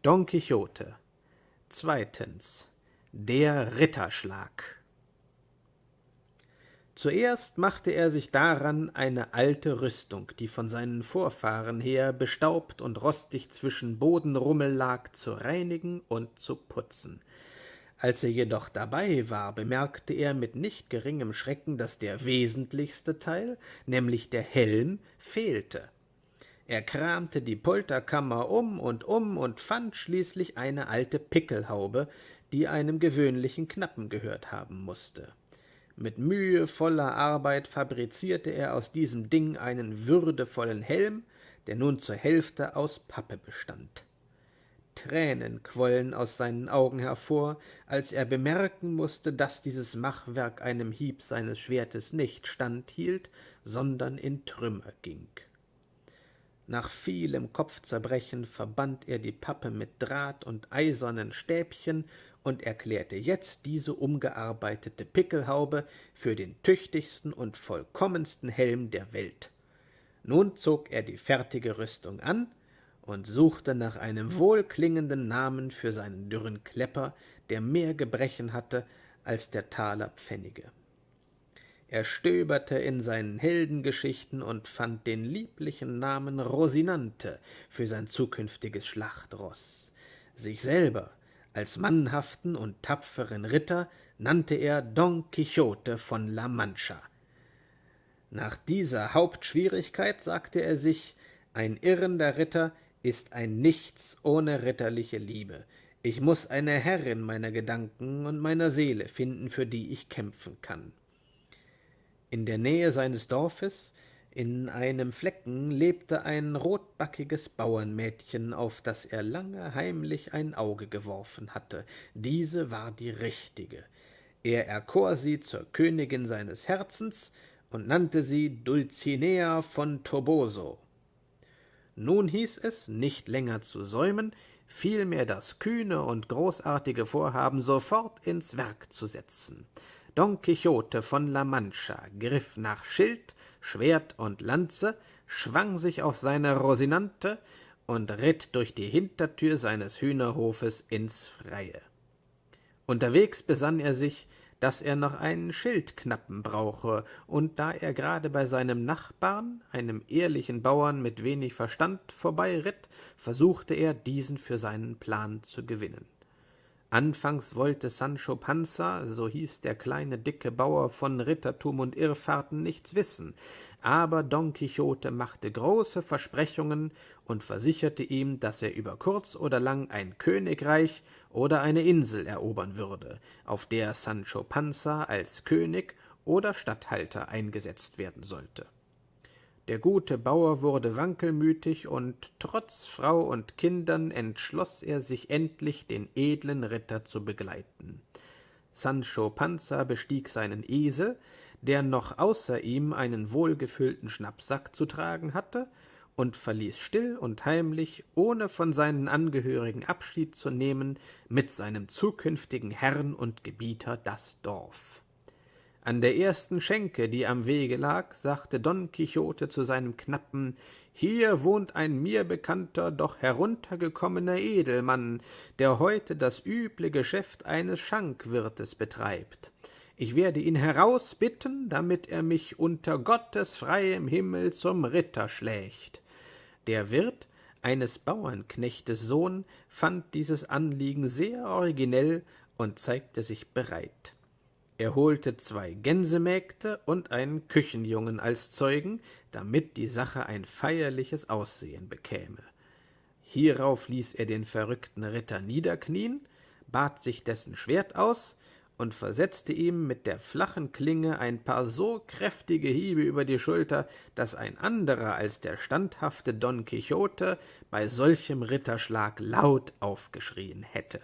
Don Quixote Zweitens Der Ritterschlag Zuerst machte er sich daran, eine alte Rüstung, die von seinen Vorfahren her bestaubt und rostig zwischen Bodenrummel lag, zu reinigen und zu putzen. Als er jedoch dabei war, bemerkte er mit nicht geringem Schrecken, dass der wesentlichste Teil, nämlich der Helm, fehlte. Er kramte die Polterkammer um und um und fand schließlich eine alte Pickelhaube, die einem gewöhnlichen Knappen gehört haben musste. Mit mühevoller Arbeit fabrizierte er aus diesem Ding einen würdevollen Helm, der nun zur Hälfte aus Pappe bestand. Tränen quollen aus seinen Augen hervor, als er bemerken musste, dass dieses Machwerk einem Hieb seines Schwertes nicht standhielt, sondern in Trümmer ging. Nach vielem Kopfzerbrechen verband er die Pappe mit Draht und eisernen Stäbchen und erklärte jetzt diese umgearbeitete Pickelhaube für den tüchtigsten und vollkommensten Helm der Welt. Nun zog er die fertige Rüstung an und suchte nach einem wohlklingenden Namen für seinen dürren Klepper, der mehr Gebrechen hatte als der Taler Pfennige. Er stöberte in seinen Heldengeschichten und fand den lieblichen Namen Rosinante für sein zukünftiges Schlachtroß. Sich selber als mannhaften und tapferen Ritter nannte er Don Quixote von La Mancha. Nach dieser Hauptschwierigkeit sagte er sich, ein irrender Ritter ist ein Nichts ohne ritterliche Liebe. Ich muss eine Herrin meiner Gedanken und meiner Seele finden, für die ich kämpfen kann. In der Nähe seines Dorfes, in einem Flecken, lebte ein rotbackiges Bauernmädchen, auf das er lange heimlich ein Auge geworfen hatte. Diese war die richtige. Er erkor sie zur Königin seines Herzens und nannte sie Dulcinea von Toboso. Nun hieß es, nicht länger zu säumen, vielmehr das kühne und großartige Vorhaben sofort ins Werk zu setzen. Don Quixote von La Mancha griff nach Schild, Schwert und Lanze, schwang sich auf seine Rosinante und ritt durch die Hintertür seines Hühnerhofes ins Freie. Unterwegs besann er sich, dass er noch einen Schildknappen brauche, und da er gerade bei seinem Nachbarn, einem ehrlichen Bauern mit wenig Verstand, vorbeiritt, versuchte er, diesen für seinen Plan zu gewinnen. Anfangs wollte Sancho Panza, so hieß der kleine dicke Bauer von Rittertum und Irrfahrten, nichts wissen, aber Don Quixote machte große Versprechungen und versicherte ihm, dass er über kurz oder lang ein Königreich oder eine Insel erobern würde, auf der Sancho Panza als König oder Statthalter eingesetzt werden sollte. Der gute Bauer wurde wankelmütig, und trotz Frau und Kindern entschloss er sich endlich, den edlen Ritter zu begleiten. Sancho Panza bestieg seinen Esel, der noch außer ihm einen wohlgefüllten Schnappsack zu tragen hatte, und verließ still und heimlich, ohne von seinen Angehörigen Abschied zu nehmen, mit seinem zukünftigen Herrn und Gebieter das Dorf. An der ersten Schenke, die am Wege lag, sagte Don Quixote zu seinem Knappen Hier wohnt ein mir bekannter, doch heruntergekommener Edelmann, der heute das üble Geschäft eines Schankwirtes betreibt. Ich werde ihn herausbitten, damit er mich unter Gottes freiem Himmel zum Ritter schlägt. Der Wirt, eines Bauernknechtes Sohn, fand dieses Anliegen sehr originell und zeigte sich bereit. Er holte zwei Gänsemägde und einen Küchenjungen als Zeugen, damit die Sache ein feierliches Aussehen bekäme. Hierauf ließ er den verrückten Ritter niederknien, bat sich dessen Schwert aus und versetzte ihm mit der flachen Klinge ein paar so kräftige Hiebe über die Schulter, dass ein anderer als der standhafte Don Quixote bei solchem Ritterschlag laut aufgeschrien hätte.